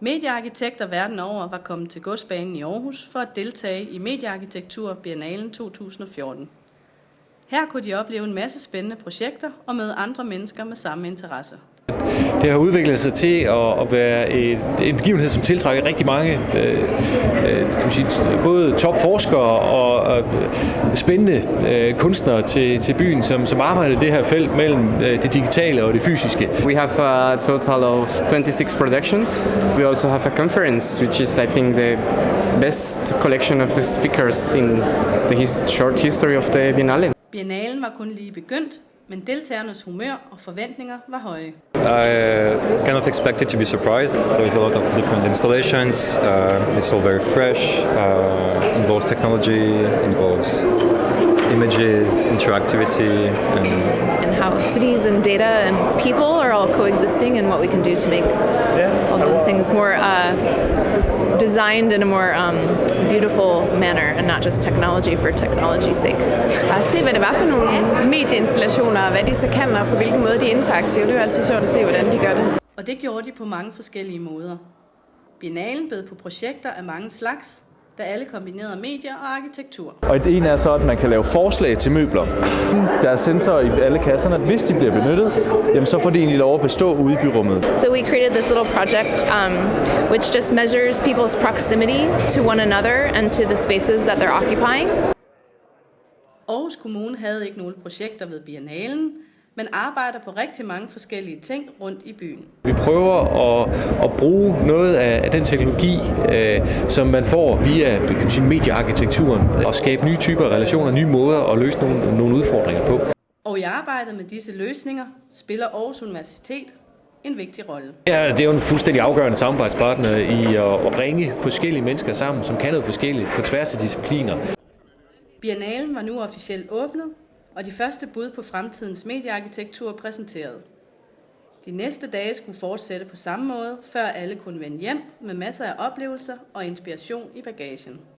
Mediearkitekter verden over var kommet til godsbanen i Aarhus for at deltage i Mediearkitektur Biennalen 2014. Her kunne de opleve en masse spændende projekter og møde andre mennesker med samme interesse. Det har udviklet sig til at være en, begivenhed, som tiltrækker rigtig mange øh, øh, sige, både topforskere og, og spændende øh, kunstnere til, til byen, som, som arbejder i det her felt mellem øh, det digitale og det fysiske. We have a total of 26 productions. We also have a conference, which is, I think, the best collection of speakers in the his short history of the Biennale. Biennalen var kun lige begyndt, men deltagernes humør og forventninger var høje. I uh, kind of expected to be surprised. There's a lot of different installations. Uh, it's all very fresh. Uh, involves technology, involves images, interactivity, and and how cities and data and people are all coexisting and what we can do to make all those things more uh, designed in a more um, beautiful manner and not just technology for technology's sake. Bare se, hvad det var for nogle medieinstallationer, og hvad de så kan, og på hvilken måde de er interaktive. Det er jo altid sjovt at se, hvordan de gør det. Og det gjorde de på mange forskellige måder. Biennalen bød på projekter af mange slags, der alle kombinerede medier og arkitektur. Og et en er så, at man kan lave forslag til møbler. Der er sensorer i alle kasserne. Hvis de bliver benyttet, jamen så får de egentlig lov at bestå ude i byrummet. So we created this little project um, which just measures people's proximity to one another and to the spaces that they're occupying. Aarhus Kommune havde ikke nogen projekter ved Biennalen, men arbejder på rigtig mange forskellige ting rundt i byen. Vi prøver at, at bruge noget af den teknologi, øh, som man får via sige, mediearkitekturen, og skabe nye typer relationer, nye måder at løse nogle, nogle udfordringer på. Og i arbejdet med disse løsninger spiller Aarhus Universitet en vigtig rolle. Ja, det er jo en fuldstændig afgørende samarbejdspartner i at, at bringe forskellige mennesker sammen, som kan noget forskelligt på tværs af discipliner. Biennalen var nu officielt åbnet, og de første bud på fremtidens mediearkitektur præsenteret. De næste dage skulle fortsætte på samme måde, før alle kunne vende hjem med masser af oplevelser og inspiration i bagagen.